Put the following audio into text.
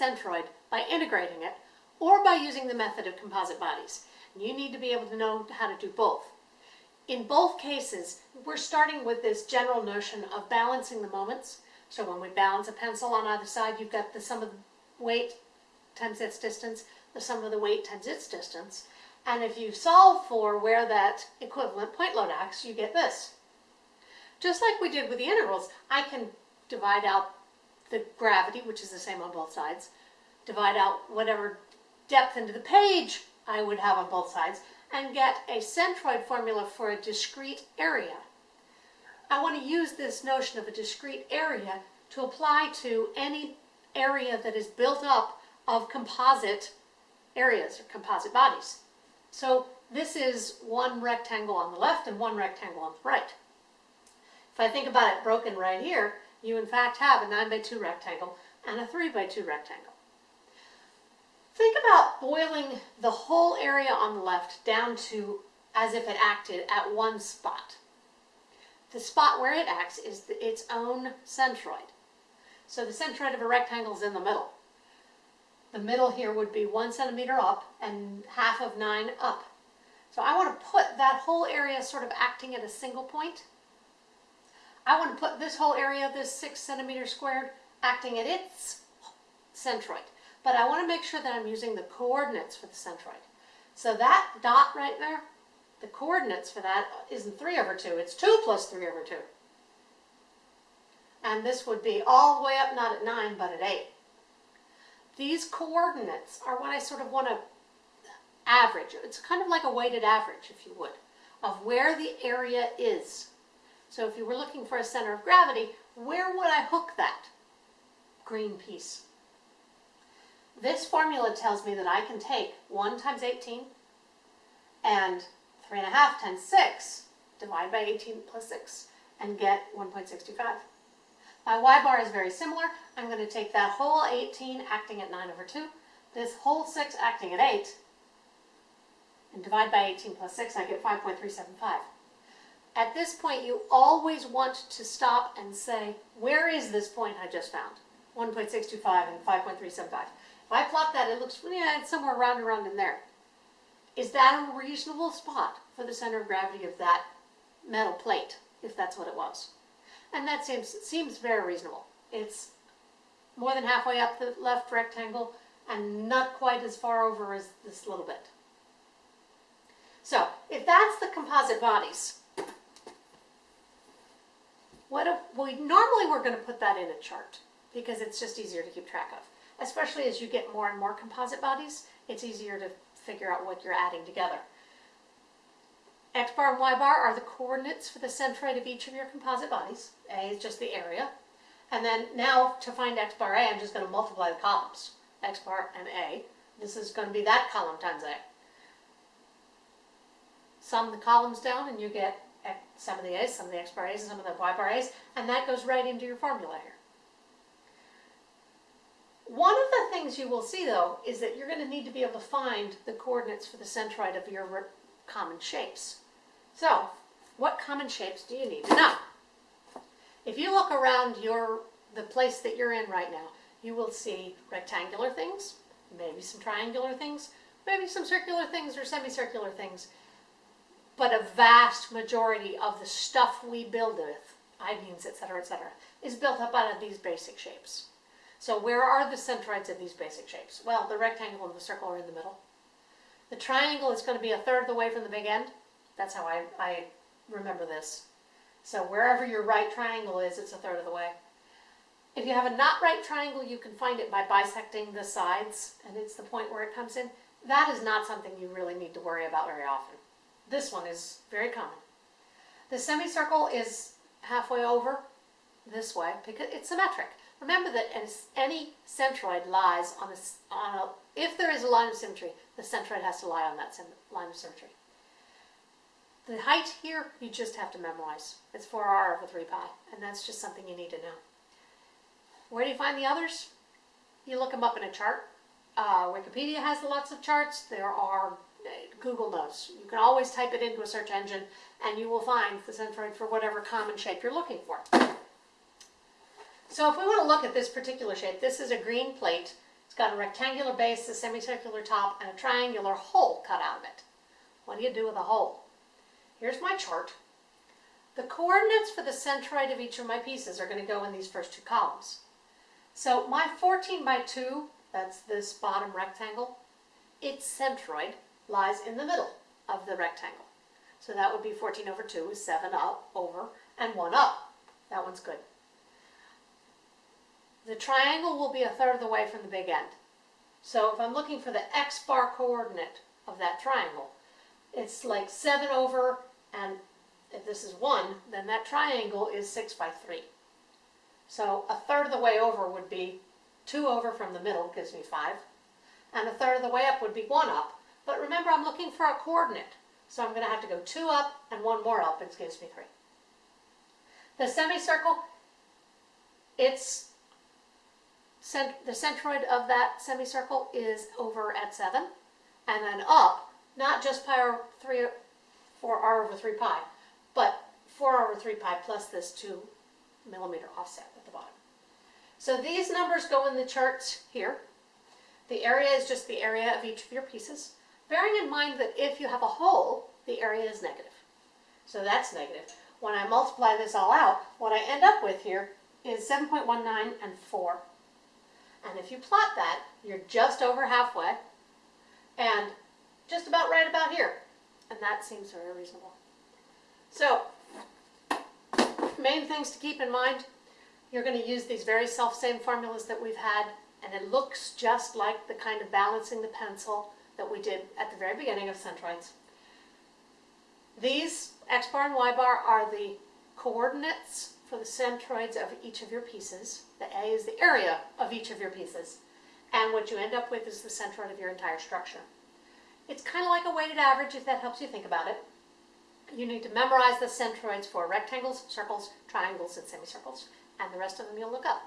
centroid by integrating it or by using the method of composite bodies. You need to be able to know how to do both. In both cases, we're starting with this general notion of balancing the moments. So when we balance a pencil on either side, you've got the sum of the weight times its distance, the sum of the weight times its distance. And if you solve for where that equivalent point load acts, you get this. Just like we did with the integrals, I can divide out the gravity, which is the same on both sides, divide out whatever depth into the page I would have on both sides, and get a centroid formula for a discrete area. I want to use this notion of a discrete area to apply to any area that is built up of composite areas or composite bodies. So this is one rectangle on the left and one rectangle on the right. If I think about it broken right here, you in fact have a 9 by 2 rectangle and a 3 by 2 rectangle. Think about boiling the whole area on the left down to as if it acted at one spot. The spot where it acts is the, its own centroid. So the centroid of a rectangle is in the middle. The middle here would be one centimeter up and half of nine up. So I want to put that whole area sort of acting at a single point. I want to put this whole area, of this six centimeter squared, acting at its centroid. But I want to make sure that I'm using the coordinates for the centroid. So that dot right there, the coordinates for that isn't 3 over 2, it's 2 plus 3 over 2. And this would be all the way up, not at 9, but at 8. These coordinates are what I sort of want to average. It's kind of like a weighted average, if you would, of where the area is. So if you were looking for a center of gravity, where would I hook that green piece? This formula tells me that I can take 1 times 18 and 3 and a half times 6, divide by 18 plus 6, and get 1.65. My y bar is very similar. I'm going to take that whole 18 acting at 9 over 2, this whole 6 acting at 8, and divide by 18 plus 6, I get 5.375. At this point, you always want to stop and say, where is this point I just found? 1.625 and 5.375. If I plot that, it looks, yeah, it's somewhere around around in there. Is that a reasonable spot for the center of gravity of that metal plate, if that's what it was? And that seems, seems very reasonable. It's more than halfway up the left rectangle and not quite as far over as this little bit. So if that's the composite bodies, what we normally we're going to put that in a chart because it's just easier to keep track of. Especially as you get more and more composite bodies, it's easier to figure out what you're adding together. X bar and Y bar are the coordinates for the centroid of each of your composite bodies. A is just the area. And then now to find X bar A, I'm just going to multiply the columns. X bar and A. This is going to be that column times A. Sum the columns down and you get sum of the A's, sum of the X bar A's, and sum of the Y bar A's, and that goes right into your formula here. One of the things you will see though is that you're going to need to be able to find the coordinates for the centroid of your common shapes. So, what common shapes do you need to know? If you look around your the place that you're in right now, you will see rectangular things, maybe some triangular things, maybe some circular things or semicircular things, but a vast majority of the stuff we build with, I-beams, etc., etc., is built up out of these basic shapes. So where are the centroids of these basic shapes? Well, the rectangle and the circle are in the middle. The triangle is going to be a third of the way from the big end. That's how I, I remember this. So wherever your right triangle is, it's a third of the way. If you have a not right triangle, you can find it by bisecting the sides, and it's the point where it comes in. That is not something you really need to worry about very often. This one is very common. The semicircle is halfway over this way because it's symmetric. Remember that any centroid lies on a, on a, if there is a line of symmetry, the centroid has to lie on that line of symmetry. The height here, you just have to memorize. It's 4r over 3 pi, and that's just something you need to know. Where do you find the others? You look them up in a chart. Uh, Wikipedia has lots of charts. There are Google knows. You can always type it into a search engine and you will find the centroid for whatever common shape you're looking for. So if we want to look at this particular shape, this is a green plate It's got a rectangular base, a semicircular top, and a triangular hole cut out of it. What do you do with a hole? Here's my chart. The coordinates for the centroid of each of my pieces are going to go in these first two columns. So my 14 by 2, that's this bottom rectangle, its centroid lies in the middle of the rectangle. So that would be 14 over 2 is 7 up, over, and 1 up. That one's good. The triangle will be a third of the way from the big end. So if I'm looking for the x-bar coordinate of that triangle, it's like 7 over, and if this is 1, then that triangle is 6 by 3. So a third of the way over would be 2 over from the middle, gives me 5. And a third of the way up would be 1 up. But remember, I'm looking for a coordinate. So I'm going to have to go 2 up and 1 more up, it gives me 3. The semicircle, it's cent the centroid of that semicircle is over at 7. And then up, not just pi over 3, 4r over 3 pi, but 4 over 3 pi plus this 2 millimeter offset at the bottom. So these numbers go in the charts here. The area is just the area of each of your pieces, bearing in mind that if you have a hole, the area is negative. So that's negative. When I multiply this all out, what I end up with here is 7.19 and 4. And if you plot that, you're just over halfway and just about right about here. And that seems very reasonable. So, main things to keep in mind, you're going to use these very self-same formulas that we've had, and it looks just like the kind of balancing the pencil that we did at the very beginning of centroids. These x bar and y bar are the coordinates for the centroids of each of your pieces. The A is the area of each of your pieces. And what you end up with is the centroid of your entire structure. It's kind of like a weighted average if that helps you think about it. You need to memorize the centroids for rectangles, circles, triangles, and semicircles, and the rest of them you'll look up.